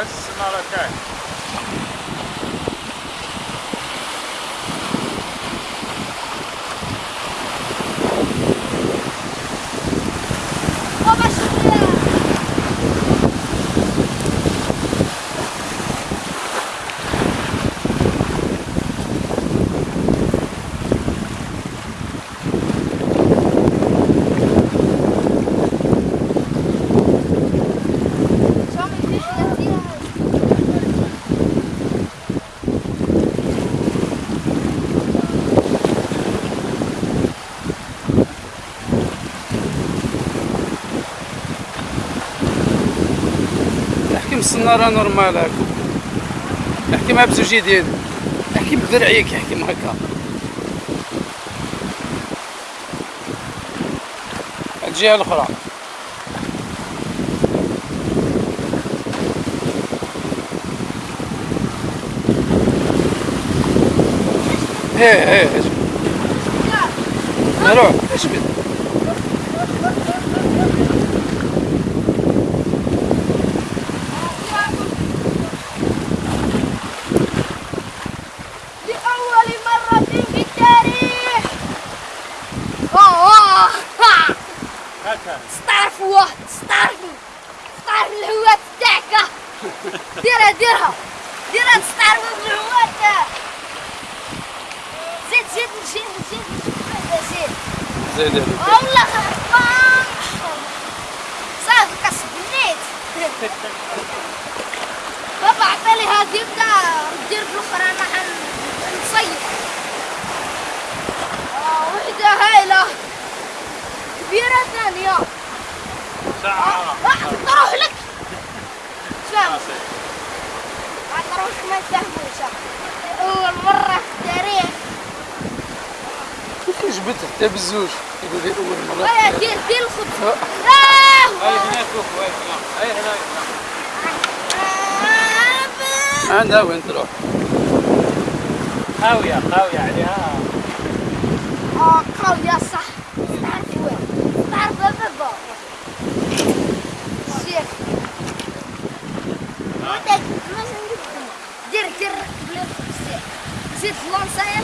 That's not okay. أنا راه نورمال هاكا. احكي مع بزوج يدين. احكي بدرعيك احكي مع هكا. الجهة الأخرى. إيه إيه اجبد نروح. اجبد لأول مرة في التاريخ. أوه استعرفوا استعرفوا استعرف الهوات تاعك ديرها ديرها. ديرها تستعرفوا بالهوات زيد زيد زيد زيد. زيد. زيد هذيك. والله صافي كسبنيت بابا عطالي هذه بدا ندير بالاخرى أنا حنصيف آه وحده هايله كبيره ثانية ساعة آه تروح لك فاهم تروح ما يفهموش اول مره في التاريخ كيف جبت حتى بزوج يقول لي اول مره ويا دير دير الخبز آه. آه. هاي هناك فوق هاي هناك هاي هناك آه. عندها وين تروح خاوية خاوية عليها آه قوية صح. تعرف وين؟ تعرف بابا شيخ. ودك دير دير قبل زيد لونسايا